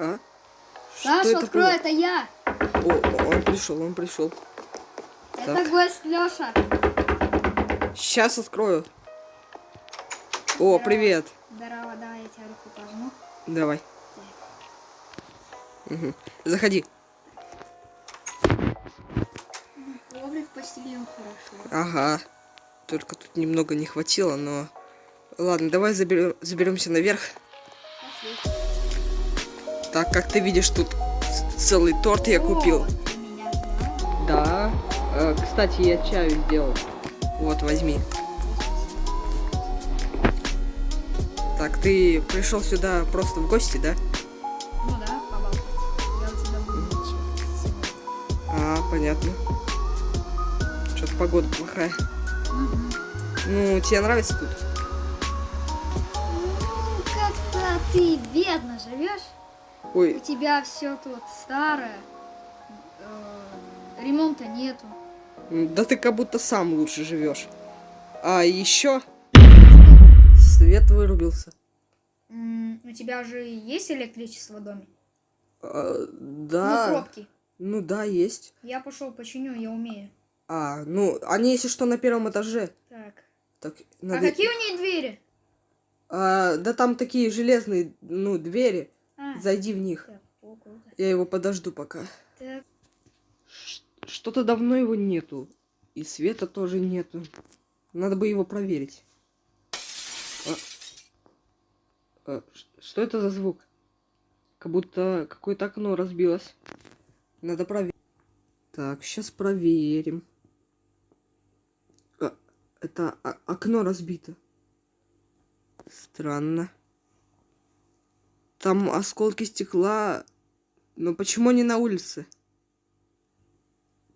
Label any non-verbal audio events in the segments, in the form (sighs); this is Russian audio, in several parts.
А? Саша, это открой, было? это я. О, он пришел, он пришел. Это Так. гость Леша. Сейчас открою. О, привет. Здорово, давай я тебе руку пожму. Давай. Мгм. Заходи. Коврик постелил хорошо. Ага. Только тут немного не хватило, но... Ладно, давай заберем, заберемся наверх. Пошли. Так, как ты видишь, тут целый торт я купил. Да. Э, кстати, я чаю сделал. Вот, возьми. Так, ты пришел сюда просто в гости, да? Ну да, поболтать. Я у тебя буду ничего. А, понятно. Что-то погода плохая. Мгм. Ну, тебе нравится тут? Ну, как-то ты бедно живешь. У Ой, тебя все тут старое. э, Ремонта нету. да ты как будто сам лучше живешь. А еще свет вырубился. М, У тебя же есть электричество в доме? А, Ну, да. пробки. Ну да, есть. Я пошел починю, я умею. А, ну, они, если что, на первом этаже. Так. Так, А надо... какие у нее двери? А, да там такие железные, ну, двери. Зайди в них. Я его подожду пока. Что-то давно его нету. И света тоже нету. Надо бы его проверить. А. А, что это за звук? Как будто какое-то окно разбилось. Надо проверить. Так, сейчас проверим. А, это окно разбито. Странно. Там осколки стекла. Но почему не на улице?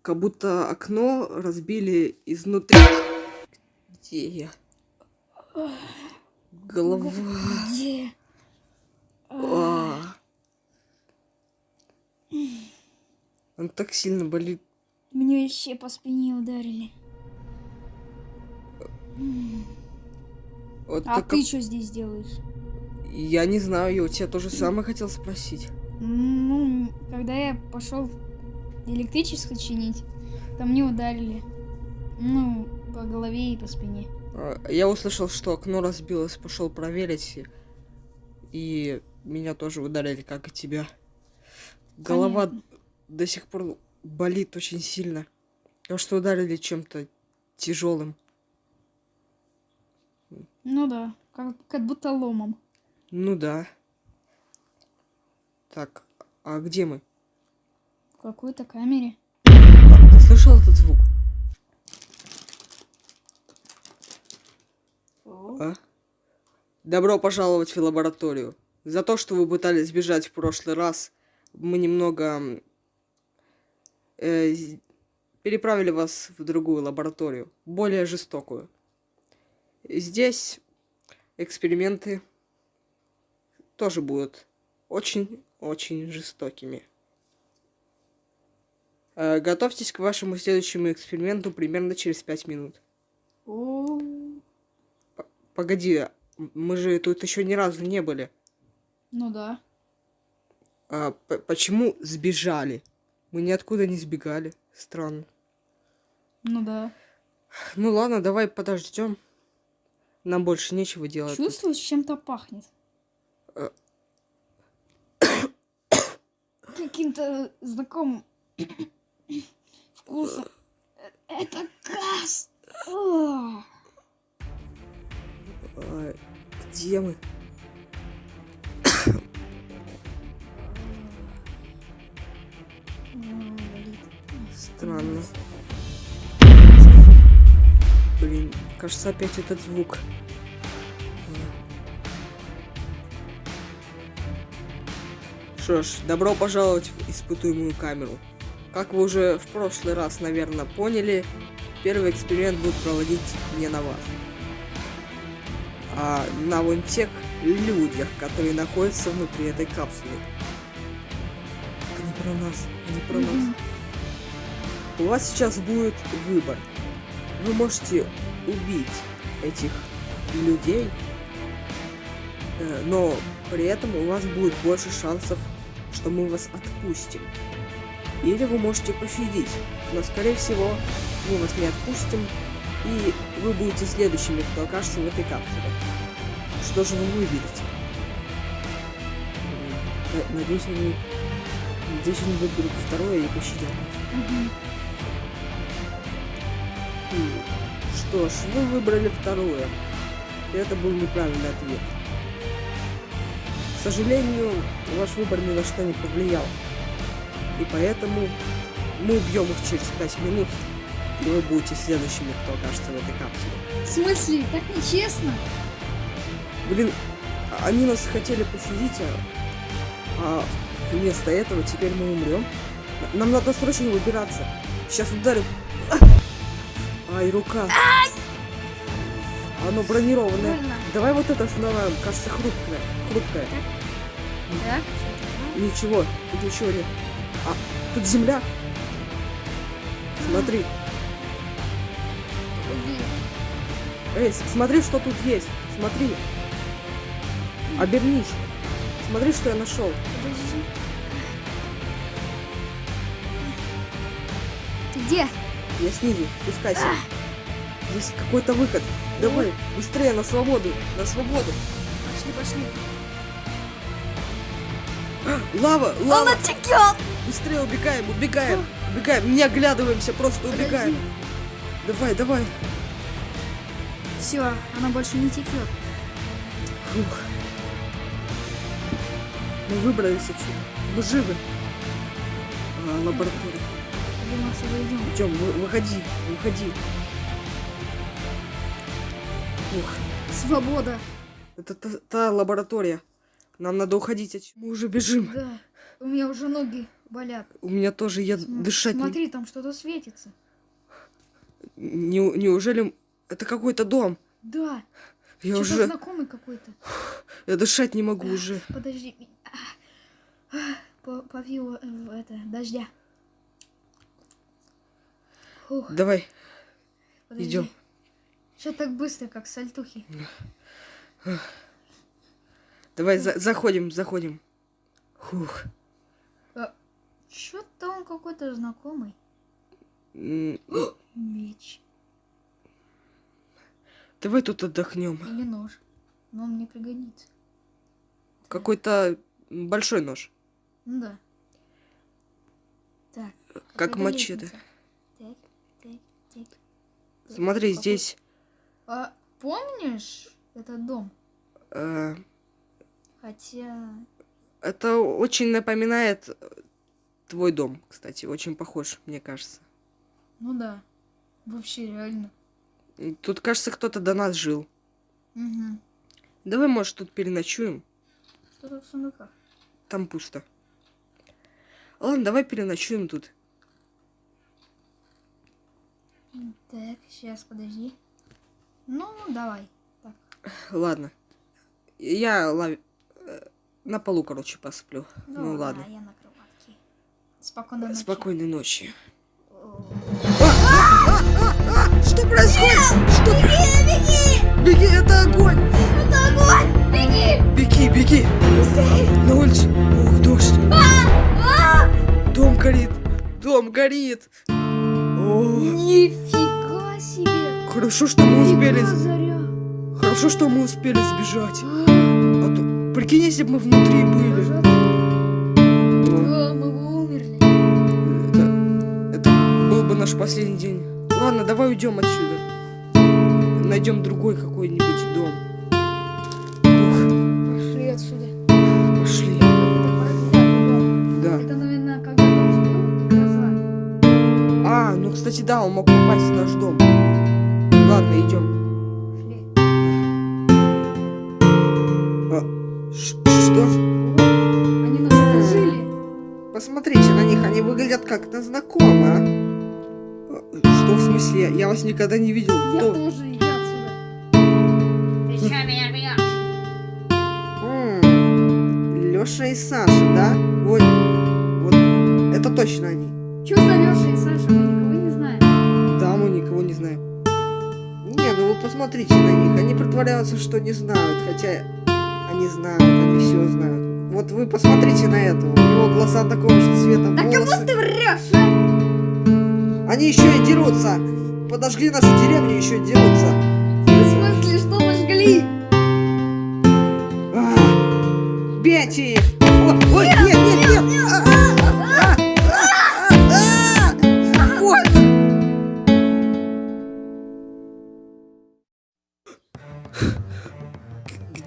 Как будто окно разбили изнутри. Где я? Голова. где? А. Он так сильно болит. Мне еще по спине ударили. Вот А ты что здесь делаешь? Я не знаю, я у тебя тоже самое хотел спросить. Ну, когда я пошел электричество чинить, то мне ударили. Ну, по голове и по спине. А, Я услышал, что окно разбилось, пошел проверить. и- И меня тоже ударили, как и тебя. Голова Понятно. до сих пор болит очень сильно. Потому что ударили чем-то тяжелым. Ну да, как, как будто ломом. Ну да. Так, а где мы? В какой-то камере. А, ты слышал этот звук? А? Добро пожаловать в лабораторию. За то, что вы пытались сбежать в прошлый раз, мы немного э, переправили вас в другую лабораторию, более жестокую. Здесь эксперименты тоже будут очень-очень жестокими. Э, готовьтесь к вашему следующему эксперименту примерно через пять минут. О, Погоди, мы же тут еще ни разу не были. ну да. А почему сбежали? Мы ниоткуда не сбегали. Странно. Ну да. Ну ладно, давай подождем. Нам больше нечего делать. тут. Чувствуешь, чем-то пахнет? Каким-то знакомым вкусом. Это газ! Где мы? Странно. Блин, кажется, опять этот звук. Что ж, добро пожаловать в испытуемую камеру. Как вы уже в прошлый раз, наверное, поняли, первый эксперимент будет проводить не на вас, а на вон тех людях, которые находятся внутри этой капсулы. Они про нас, они про нас. Мгм. У вас сейчас будет выбор. Вы можете убить этих людей, э, но при этом у вас будет больше шансов что мы вас отпустим. Или вы можете пощадить, но скорее всего мы вас не отпустим, и вы будете следующими, кто окажется в этой капсуле. Что же вы выберете? Надеюсь, они... Надеюсь, они выберут второе и пощадят. М, Что ж, вы выбрали второе. Это был неправильный ответ. К сожалению, ваш выбор ни на что не повлиял. И поэтому мы убьем их через 5 минут, и вы будете следующими, кто окажется в этой капсуле. В смысле? Так нечестно. Блин, они нас хотели пощадить, а, а вместо этого теперь мы умрем. Нам надо срочно выбираться. Сейчас ударю. Ай, рука. Оно бронированное. Больно. Давай вот это сломаем. Кажется, хрупкое. Хрупкое. Так? Ничего, тут ничего нет. А, тут земля. Смотри. Эй, смотри, что тут есть. Смотри. Обернись. Смотри, что я нашел. Подожди. Ты где? Я снизу. Спускайся. Здесь какой-то выход. Давай, быстрее, на свободу. На свободу. Пошли, пошли. Лава, лава. Она текет! Быстрее убегаем, убегаем. Убегаем. Не оглядываемся, просто убегаем. Давай, давай. Все, она больше не текет. Фух. Мы выбрались отсюда. Мы живы. А, лаборатория. Где мы отсюда идем? Идем, вы- выходи, выходи. Ух, Свобода. это та, та лаборатория. Нам надо уходить отсюда. Мы уже бежим. Да. У меня уже ноги болят. У меня тоже я См- дышать не... Смотри, там что-то светится. не... Неужели это какой-то дом? Да. Я уже... знакомый какой-то. (sighs) Я дышать не могу уже. Подожди. А, а, по- Попью э, это, дождя. Фух, Давай, идем. Что так быстро, как сальтухи? Давай, за- заходим, заходим. Фух. Что-то он какой-то знакомый. Меч. Давай тут отдохнем. Или нож. Но он мне пригодится. Какой-то большой нож. Ну да. Так. Как мачете. лестница. Так, так, так. Так, Смотри, здесь... А, помнишь этот дом? э, Хотя... это очень напоминает э, твой дом, кстати. Очень похож, мне кажется. Ну да. Вообще реально. Тут, кажется, кто-то до нас жил. Угу. Давай, может, тут переночуем. Что тут в сундуках? Там пусто. Ладно, давай переночуем тут. Так, сейчас, подожди. Ну, давай. Так. Ладно. Я лав- э, на полу, короче, посплю. Ну да, ладно. я на кроватке. Спокойной ночи. Спокойной ночи. О. Что происходит? Что? Беги, беги! Беги, это огонь! Это огонь! Беги! Беги, беги! На улице. Ух, дождь. Дом горит. Дом горит. Нифига себе! Хорошо, что мы успели. Заря! Хорошо, что мы успели сбежать. А то, прикинь, если бы мы внутри были. Да, мы бы умерли. Это, это был бы наш последний день. Ладно, давай уйдем отсюда. Найдем другой какой-нибудь дом. Пошли отсюда. пошли. Да. Это, наверное, когда. А, ну, кстати, да, он мог попасть в наш дом. Ладно, идем. Пошли. Ш- Что? Они нас окружили. Посмотрите на них, они выглядят как-то знакомо. а. Э, Что в смысле? Я вас никогда не видел. Я Кто? тоже иди отсюда. Ты чё меня бьешь? Леша и Саша, да? Вот, вот, это точно они. Чё за Лёша и Саша? Посмотрите на них. Они притворяются, что не знают, хотя они знают, они все знают. Вот вы посмотрите на это. У него глаза такого же цвета, Да кому волосы. ты врешь? а? Они еще и дерутся. Подожгли нашу деревню, еще и дерутся. В смысле, что пожгли? А, Бейте их! Ой, ой,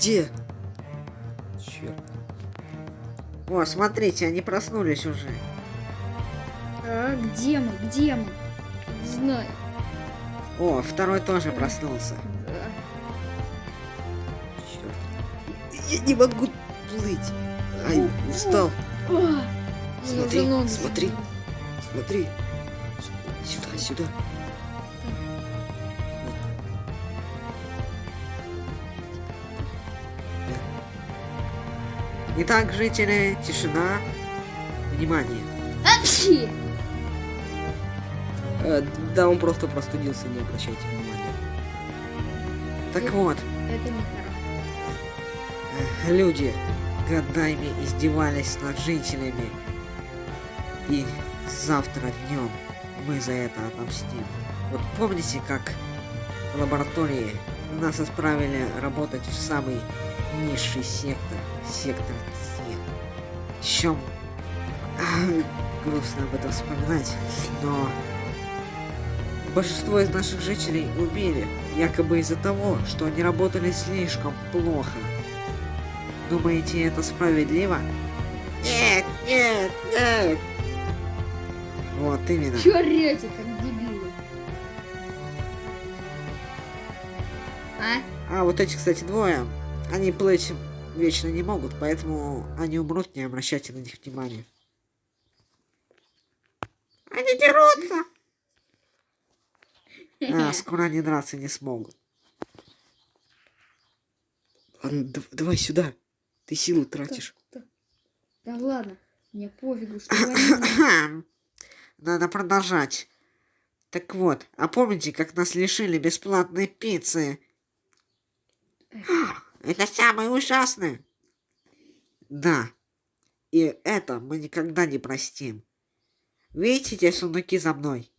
Где? Черт. О, смотрите, они проснулись уже. А, где мы? Где мы? Не знаю. О, второй тоже проснулся. Да. Черт. Я не могу плыть. Ай, устал. Смотри, смотри. Смотри. Сюда, сюда. Итак, жители, тишина. Внимание. Апчхи! Э, да, он просто простудился, не обращайте внимания. Так вот, Это не э, люди годами издевались над жителями. И завтра днем мы за это отомстим. Вот помните, как в лаборатории нас отправили работать в самый низший сектор, сектор С. Чем грустно об этом вспоминать, но большинство из наших жителей убили, якобы из-за того, что они работали слишком плохо. Думаете, это справедливо? Нет, нет, нет. Вот именно. Чё как дебилы? А? А вот эти, кстати, двое, они плыть вечно не могут, поэтому они умрут, не обращайте на них внимания. Они дерутся! А, (laughs) скоро они драться не смогут. Ладно, дав- давай сюда. Ты силу тратишь. Да ладно, мне пофигу, что они... (coughs) Надо продолжать. Так вот, а помните, как нас лишили бесплатной пиццы? Это самое ужасное. Да. И это мы никогда не простим. Видите те сундуки за мной?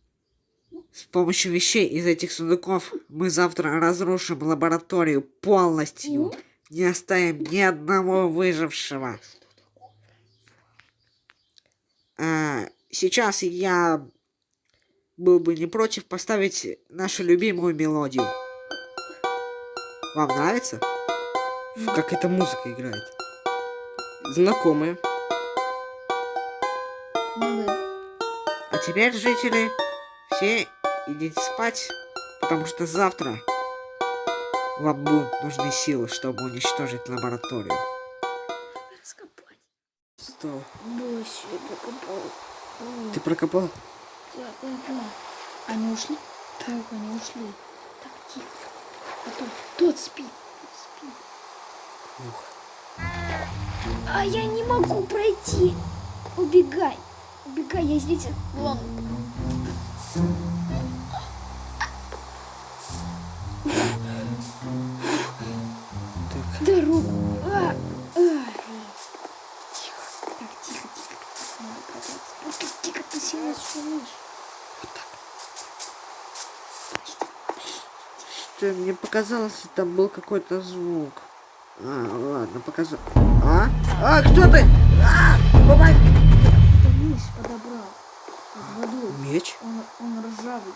С помощью вещей из этих сундуков мы завтра разрушим лабораторию полностью. Не оставим ни одного выжившего. А, сейчас я был бы не против поставить нашу любимую мелодию. Вам нравится? Как эта музыка играет. Знакомая. Ну да. А теперь, жители, все идите спать, потому что завтра вам нужны силы, чтобы уничтожить лабораторию. Раскопать. Что? Да, все, покопал. Ты прокопал? Да, да. Они ушли? Так, они ушли. Так, тихо. А тот, тот. Спит. А я не могу пройти. Убегай. Убегай, я здесь. Вон. Так, Дорогу. А, а. Тихо. Так, тихо, тихо. Надо тут тихо, ты сильно шумишь. что мне показалось, там был какой-то звук. А, ладно, показал. А? А, кто ты? А, помоги! Это мышь подобрал. Под водой. Меч? Он, он ржавый.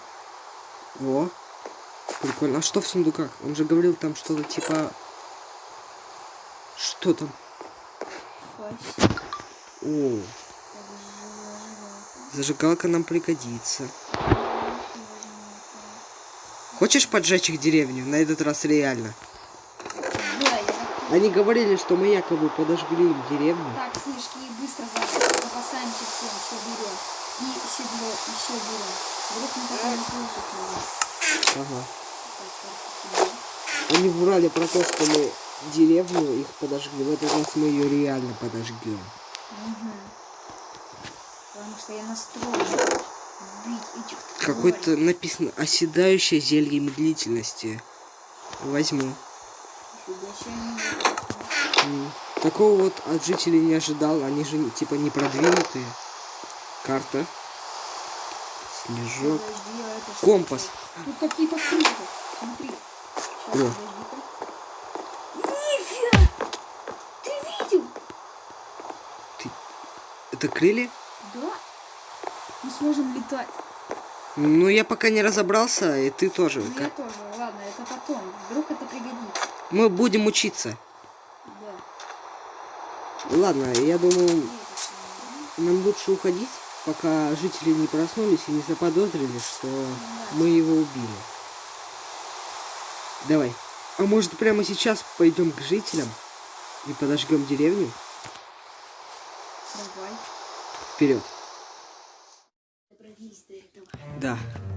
О, прикольно. А что в сундуках? Он же говорил там что-то типа... Что там? Фась. О, зажигалка нам пригодится. Хочешь поджечь их деревню? На этот раз реально. Они говорили, что мы якобы подожгли им деревню. Так, снежки, быстро за- запасаемся всем, все берем. И седло, и все берем. Вдруг мы так не получится. Ага. Они врали про то, что мы деревню их подожгли. В этот раз мы ее реально подожгем. Потому что я настроен тварей. написано оседающее зелье медлительности. Возьму. Нифига себе, они вот М. Такого вот от жителей не ожидал. Они же типа не продвинутые. Карта. Снежок. Компас. Тут какие-то. Смотри. Сейчас, О. подожди-ка. Нифига! Ты видел? Это крылья? Да. Мы сможем летать. Ну, я пока не разобрался, и ты тоже. Ну, Я Как- тоже. Ладно, это потом. Вдруг это пригодится. Мы будем учиться. Да. Ладно, я думаю, нам лучше уходить, пока жители не проснулись и не заподозрили, что да. мы его убили. Давай. А может прямо сейчас пойдем к жителям и подожгем деревню? Давай. Вперед.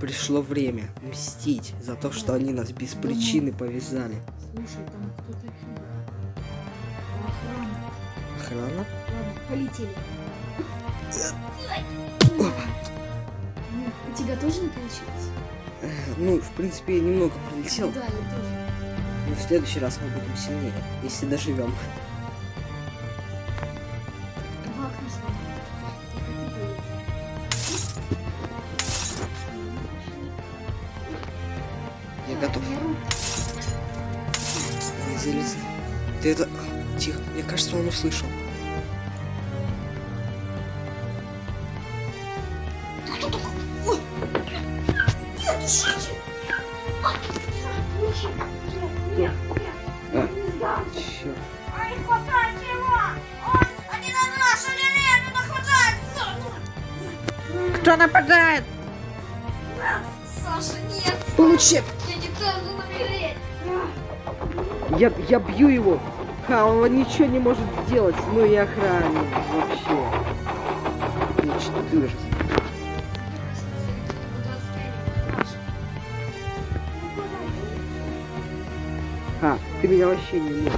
Пришло время мстить за то, что они нас без причины повязали. Слушай, там кто-то фиг. Охрана. Охрана? Ладно, полетели. Опа. У тебя тоже не получилось? Ну, в принципе, я немного пролетел, Да, я тоже. но в следующий раз мы будем сильнее, если доживем. Хватает! Кто нападает? Саша, нет! Получи! Я! Я, я бью его. Ха, он ничего не может сделать. Ну и охранник вообще. Ничтожество. А, ты меня вообще не можешь.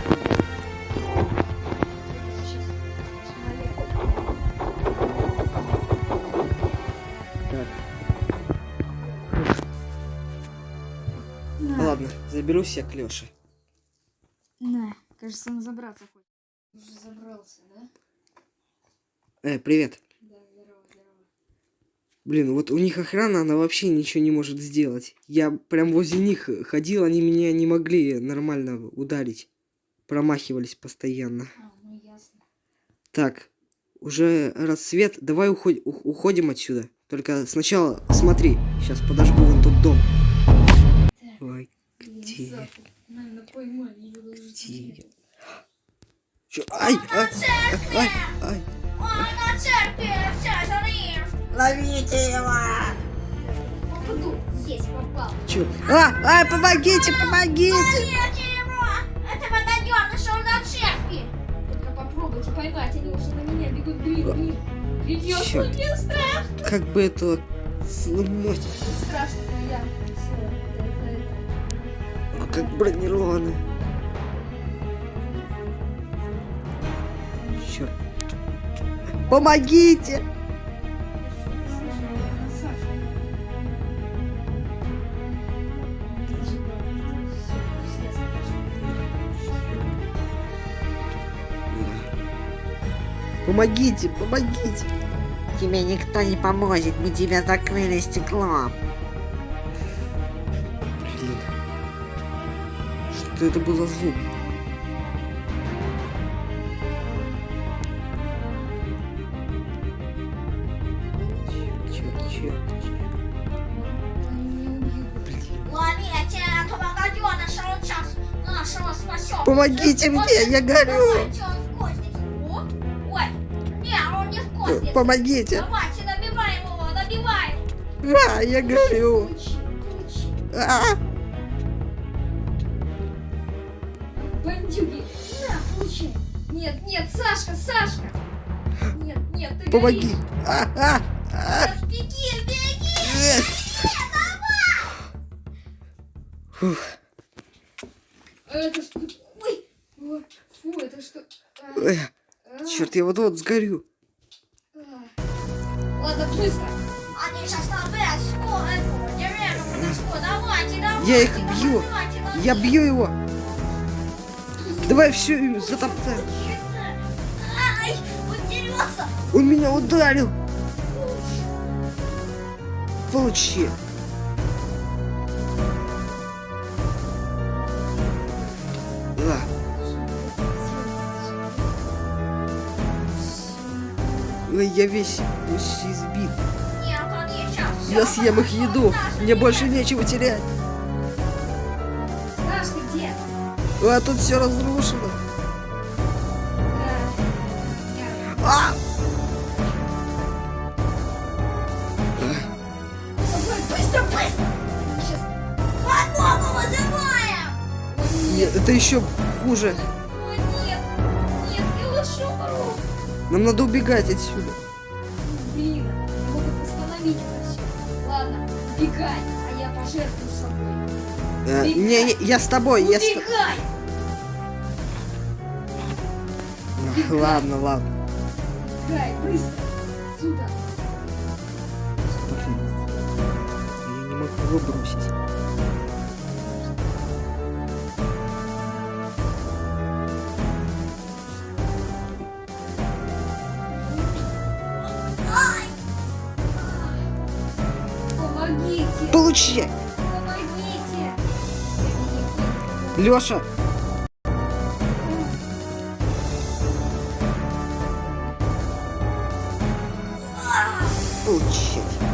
Ладно, заберусь я к Лёше. Кажется, он забраться хочет. Уже забрался, да? Э, привет. Да, здорово, здорово. Блин, вот у них охрана, она вообще ничего не может сделать. Я прям возле них ходил, они меня не могли нормально ударить. Промахивались постоянно. А, ну ясно. Так, уже рассвет. Давай уход- ух- уходим отсюда. Только сначала смотри. Сейчас подожгу вон тот дом. Так. Ой, Где? Наверное, поймали даже. где? Чё? Ай, ай, ай, ай. Он на церкви, вся! Ловите его! Попаду. Есть, попал. Чё? А, ай, помогите, помогите! Ловите его! Это водоём нашел на церкви! Только попробуйте поймать, они уже на меня бегут. Идет, Чёрт. Мне страшно! Как бы это сломать? страшно, но я. А как бронированный. Черт. Помогите! Помогите, помогите! Тебе никто не поможет, мы тебя закрыли стеклом. Блин. Что это был за звук? Помогите мне, я горю! Кознице! Помогите! А, я горю! А! Бандюги! На, получи! Нет, нет, Сашка, Сашка! Нет, нет, ты Помоги! А, а, а. Беги! Э. Фух. А это что? Фу, это что? А, Ой, а, черт, я вот-вот сгорю. а. Ладно, быстро! Они сейчас на Б, скоро эту подожгут. Давайте, давайте! Я их бью. давайте, давайте. Я бью его. Давай все затоптаем. Хитро. вернется. Он меня ударил! Получи! А, ой, я весь, весь избит. Я съем их еду. Мне больше нечего терять. А тут все разрушено. Да. А! Быстро, быстро. Сейчас. Подмогу вызываем. Нет, это еще хуже. Нам надо убегать отсюда. Блин, я могу остановить все. Ладно, убегай, а я пожертвую собой. Э, не, не, я с тобой. Я с... т- Убегай! Ладно, ладно. Убегай, быстро! Сюда! Блин. Я не могу его Получи! Помогите! Леша! Получи.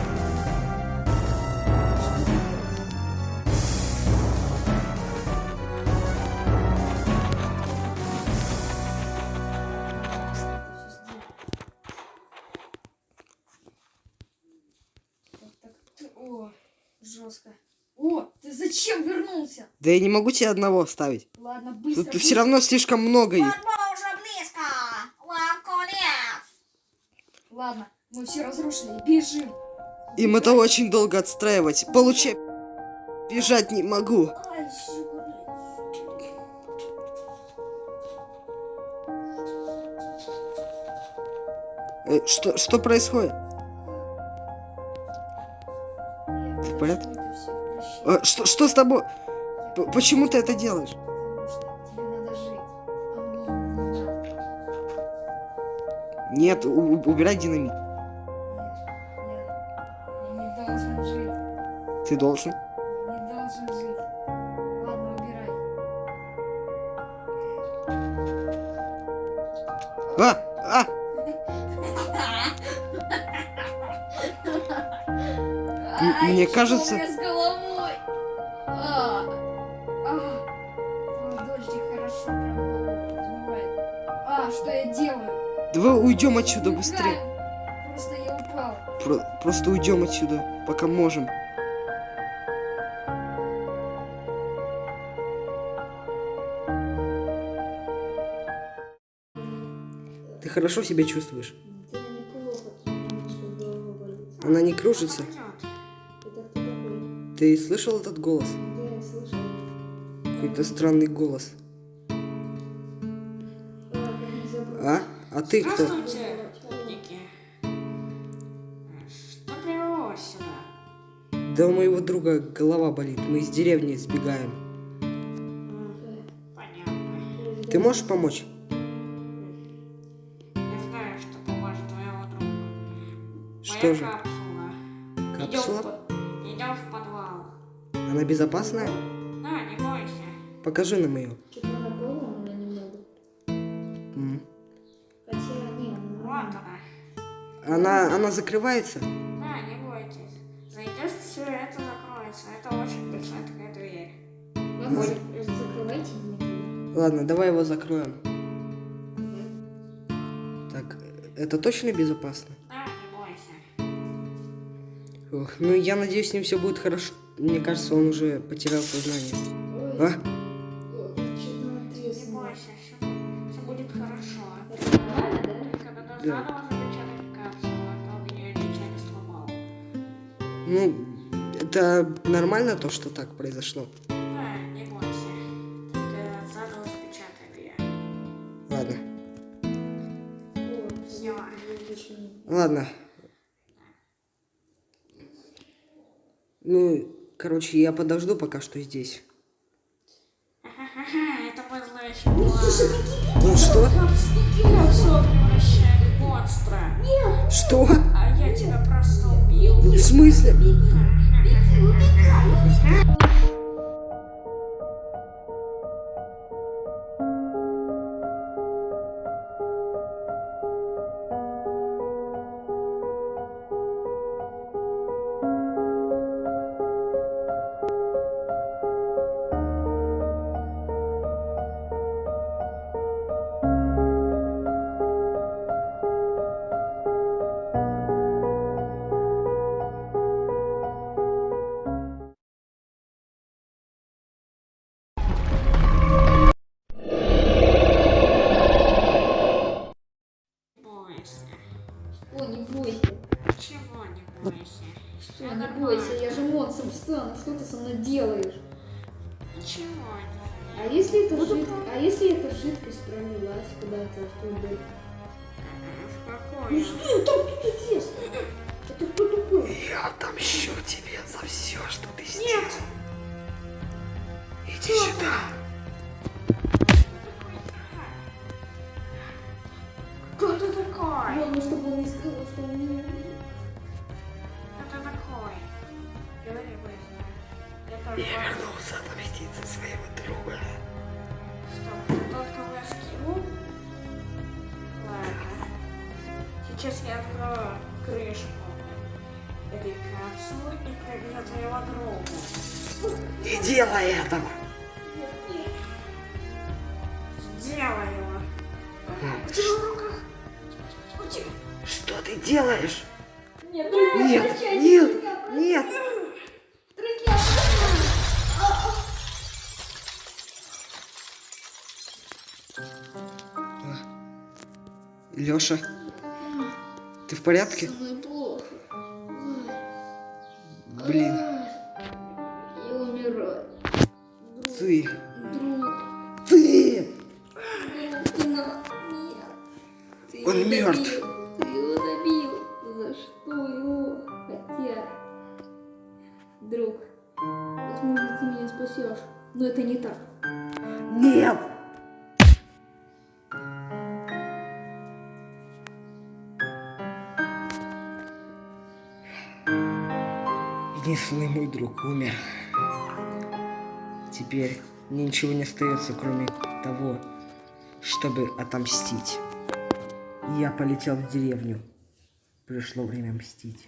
Да я не могу тебя одного оставить. Ладно, быстро. Тут все равно слишком много их. Ладно, мы все разрушили. Бежим. Им это очень долго отстраивать. Получи. Бежать не могу. Ай. Э, что, что происходит? В порядке? Э, что, что с тобой? Почему ты это делаешь? Нет, убирай динамит. Ты должен. Не должен жить. Ладно, убирай. А! А! Мне кажется- уйдем отсюда быстрее. Просто я упал. Про- просто уйдем отсюда, пока можем. Ты хорошо себя чувствуешь? Она не кружится? Ты слышал этот голос? Да, я слышал. Какой-то странный голос. А? А ты кто? Да у моего друга голова болит. Мы из деревни сбегаем. Понятно. Ты можешь помочь? Я знаю, что поможет твоего друга. Что Моя же? капсула. Капсула? Идем, в- идем в подвал. Она безопасная? Да, не бойся. Покажи нам ее. Она, она закрывается? Ладно, давай его закроем. Так, это точно безопасно? Да, не бойся. Ох, ну я надеюсь, с ним все будет хорошо. Мне кажется, он уже потерял сознание. Ой, А? о, что-то она Не треснула. бойся, все, будет хорошо. Это нормально, да? А то мне ничего не сломал. Ну, это нормально то, что так произошло? Ладно. Ну, короче, я подожду пока что здесь. Это план. Ну что? Что? А я тебя просто убил. В смысле? В Ну что, там кто-то здесь? Это кто такой? Я отомщу тебе за все, что ты сделал. Нет! Иди сюда. Кто ты такой? Главное, чтобы он не сказал, что он не... Кто ты такой? Говори быстро. Я. Я вернулся отомстить за своего Сейчас я открою крышку этой капсулы и за твоего друга. Не делай этого. Порядке? Блин, Я умираю. ты, Друг, ты! Он мертв. Ты его добил. За что его? Хотя... Друг, возможно, ты меня спасешь. Но это не так. Нет! Единственный мой друг умер. Теперь мне ничего не остается, кроме того, чтобы отомстить. Я полетел в деревню. Пришло время мстить.